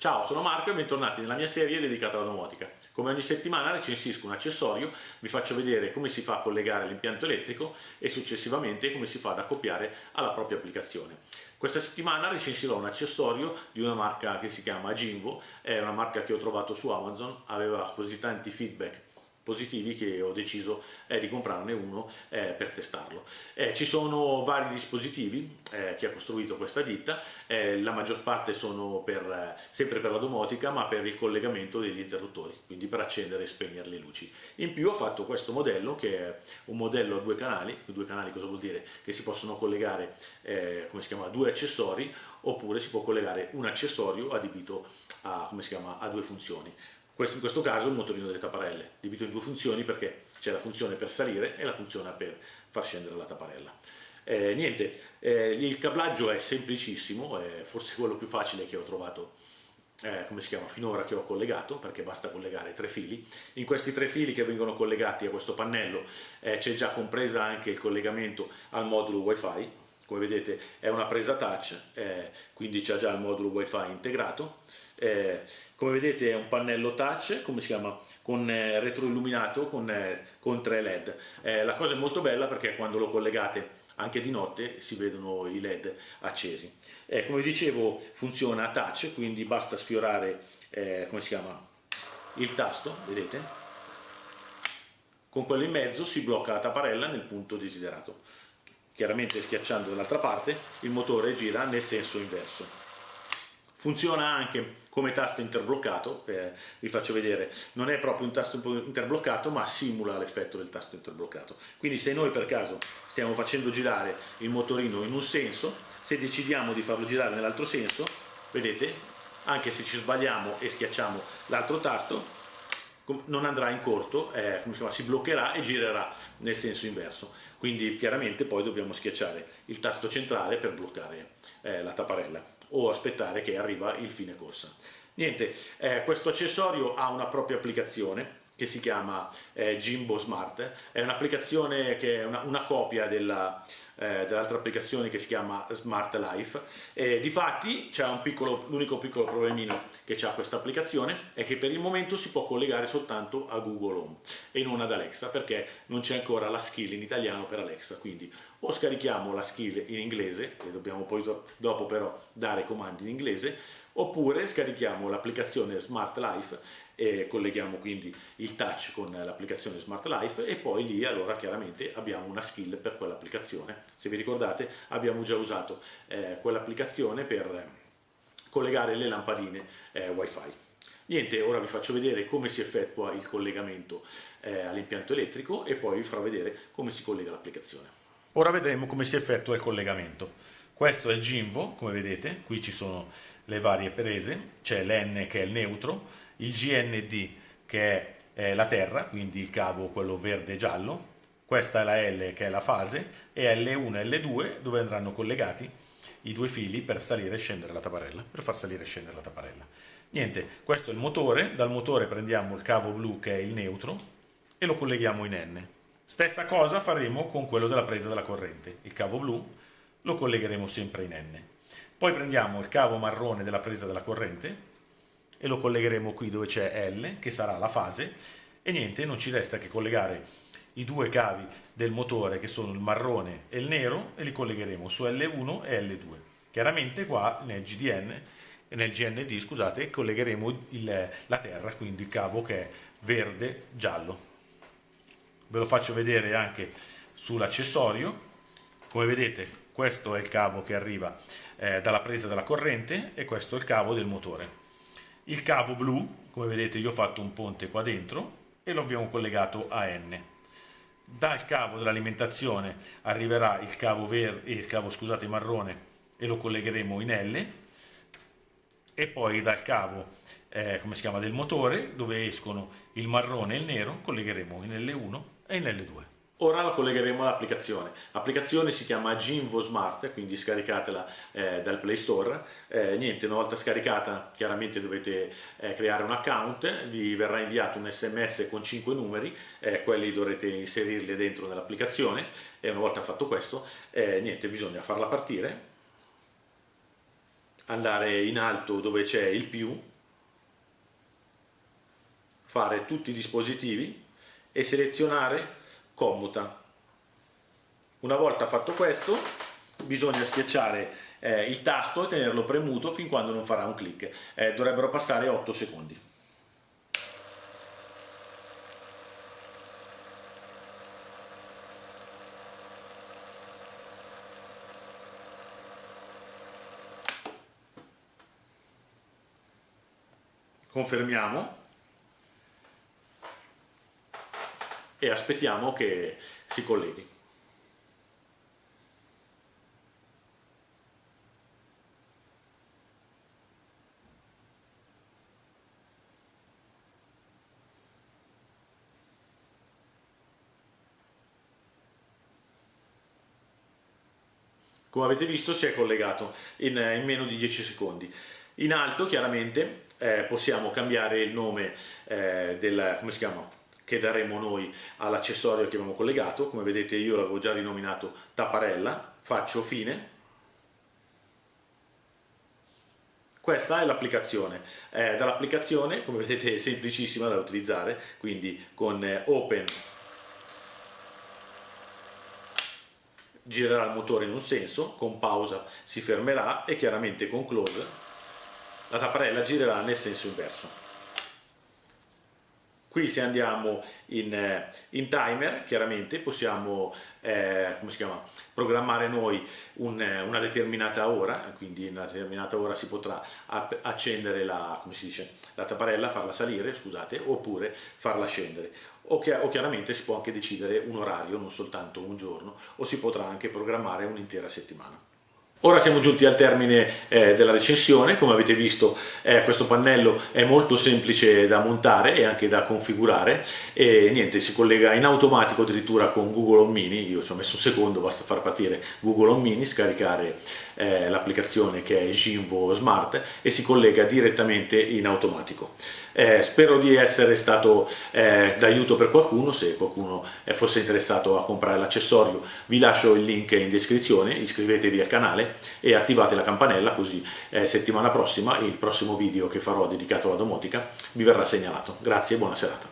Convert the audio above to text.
Ciao, sono Marco e bentornati nella mia serie dedicata alla domotica. Come ogni settimana recensisco un accessorio, vi faccio vedere come si fa a collegare l'impianto elettrico e successivamente come si fa ad accoppiare alla propria applicazione. Questa settimana recensirò un accessorio di una marca che si chiama Jimbo, è una marca che ho trovato su Amazon, aveva così tanti feedback positivi che ho deciso eh, di comprarne uno eh, per testarlo. Eh, ci sono vari dispositivi eh, che ha costruito questa ditta, eh, la maggior parte sono per, eh, sempre per la domotica ma per il collegamento degli interruttori, quindi per accendere e spegnere le luci. In più ho fatto questo modello che è un modello a due canali, due canali cosa vuol dire? Che si possono collegare come si chiama, due accessori oppure si può collegare un accessorio adibito a, come si chiama, a due funzioni. Questo, in questo caso il motorino delle tapparelle, diviso in due funzioni perché c'è la funzione per salire e la funzione per far scendere la tapparella. Eh, niente, eh, il cablaggio è semplicissimo, è forse quello più facile che ho trovato eh, come si chiama, finora che ho collegato, perché basta collegare tre fili. In questi tre fili che vengono collegati a questo pannello eh, c'è già compresa anche il collegamento al modulo wifi, come vedete è una presa touch, eh, quindi c'è già il modulo wifi integrato, eh, come vedete è un pannello touch, come si chiama, con eh, retroilluminato con, eh, con tre led. Eh, la cosa è molto bella perché quando lo collegate anche di notte si vedono i led accesi. Eh, come dicevo funziona a touch, quindi basta sfiorare, come si chiama, il tasto, vedete? Con quello in mezzo si blocca la tapparella nel punto desiderato. Chiaramente schiacciando dall'altra parte il motore gira nel senso inverso. Funziona anche come tasto interbloccato, eh, vi faccio vedere, non è proprio un tasto interbloccato ma simula l'effetto del tasto interbloccato. Quindi se noi per caso stiamo facendo girare il motorino in un senso, se decidiamo di farlo girare nell'altro senso, vedete, anche se ci sbagliamo e schiacciamo l'altro tasto, non andrà in corto, eh, chiama, si bloccherà e girerà nel senso inverso. Quindi chiaramente poi dobbiamo schiacciare il tasto centrale per bloccare eh, la tapparella o aspettare che arriva il fine corsa. Niente, eh, questo accessorio ha una propria applicazione che si chiama eh, Jimbo Smart, è un'applicazione che è una, una copia della, eh, dell'altra applicazione che si chiama Smart Life. E difatti c'è l'unico piccolo problemino che ha questa applicazione è che per il momento si può collegare soltanto a Google Home e non ad Alexa perché non c'è ancora la skill in italiano per Alexa, quindi o scarichiamo la skill in inglese, e dobbiamo poi dopo però dare comandi in inglese, oppure scarichiamo l'applicazione Smart Life e colleghiamo quindi il touch con l'applicazione Smart Life e poi lì allora chiaramente abbiamo una skill per quell'applicazione. Se vi ricordate abbiamo già usato eh, quell'applicazione per collegare le lampadine eh, wifi. Niente, ora vi faccio vedere come si effettua il collegamento eh, all'impianto elettrico e poi vi farò vedere come si collega l'applicazione. Ora vedremo come si effettua il collegamento. Questo è il Jimbo, come vedete, qui ci sono le varie prese, c'è l'N che è il neutro, il GND che è la terra, quindi il cavo quello verde e giallo, questa è la L che è la fase e L1 e L2 dove andranno collegati i due fili per salire e scendere la tapparella, per far salire e scendere la tapparella. Niente, questo è il motore, dal motore prendiamo il cavo blu che è il neutro e lo colleghiamo in N. Stessa cosa faremo con quello della presa della corrente, il cavo blu lo collegheremo sempre in N. Poi prendiamo il cavo marrone della presa della corrente e lo collegheremo qui dove c'è L, che sarà la fase, e niente, non ci resta che collegare i due cavi del motore che sono il marrone e il nero e li collegheremo su L1 e L2. Chiaramente qua nel GDN nel GND scusate, collegheremo il, la terra, quindi il cavo che è verde giallo. Ve lo faccio vedere anche sull'accessorio. Come vedete questo è il cavo che arriva eh, dalla presa della corrente e questo è il cavo del motore. Il cavo blu, come vedete io ho fatto un ponte qua dentro e lo abbiamo collegato a N. Dal cavo dell'alimentazione arriverà il cavo, verde, il cavo scusate, marrone e lo collegheremo in L e poi dal cavo eh, come si chiama, del motore dove escono il marrone e il nero collegheremo in L1 e in L2. Ora la collegheremo all'applicazione. L'applicazione si chiama Ginvo Smart, quindi scaricatela eh, dal Play Store. Eh, niente, una volta scaricata chiaramente dovete eh, creare un account, vi verrà inviato un sms con 5 numeri, eh, quelli dovrete inserirli dentro nell'applicazione e una volta fatto questo, eh, niente, bisogna farla partire andare in alto dove c'è il più, fare tutti i dispositivi e selezionare commuta. Una volta fatto questo bisogna schiacciare eh, il tasto e tenerlo premuto fin quando non farà un clic. Eh, dovrebbero passare 8 secondi. Confermiamo e aspettiamo che si colleghi. come avete visto si è collegato in, in meno di 10 secondi. In alto chiaramente eh, possiamo cambiare il nome eh, del, come si chiama? Che daremo noi all'accessorio che abbiamo collegato, come vedete io l'avevo già rinominato tapparella, faccio fine, questa è l'applicazione, eh, dall'applicazione come vedete è semplicissima da utilizzare, quindi con eh, open girerà il motore in un senso, con pausa si fermerà e chiaramente con close la tapparella girerà nel senso inverso. Qui se andiamo in, eh, in timer, chiaramente possiamo eh, programmare noi un, eh, una determinata ora, quindi in una determinata ora si potrà accendere la, dice, la tapparella, farla salire, scusate, oppure farla scendere. O, chi o chiaramente si può anche decidere un orario, non soltanto un giorno, o si potrà anche programmare un'intera settimana. Ora siamo giunti al termine eh, della recensione, come avete visto eh, questo pannello è molto semplice da montare e anche da configurare. E niente, si collega in automatico addirittura con Google Home Mini, io ci ho messo un secondo, basta far partire Google Home Mini, scaricare eh, l'applicazione che è Jinvo Smart e si collega direttamente in automatico. Eh, spero di essere stato eh, d'aiuto per qualcuno, se qualcuno fosse interessato a comprare l'accessorio vi lascio il link in descrizione, iscrivetevi al e attivate la campanella così eh, settimana prossima il prossimo video che farò dedicato alla domotica vi verrà segnalato. Grazie e buona serata.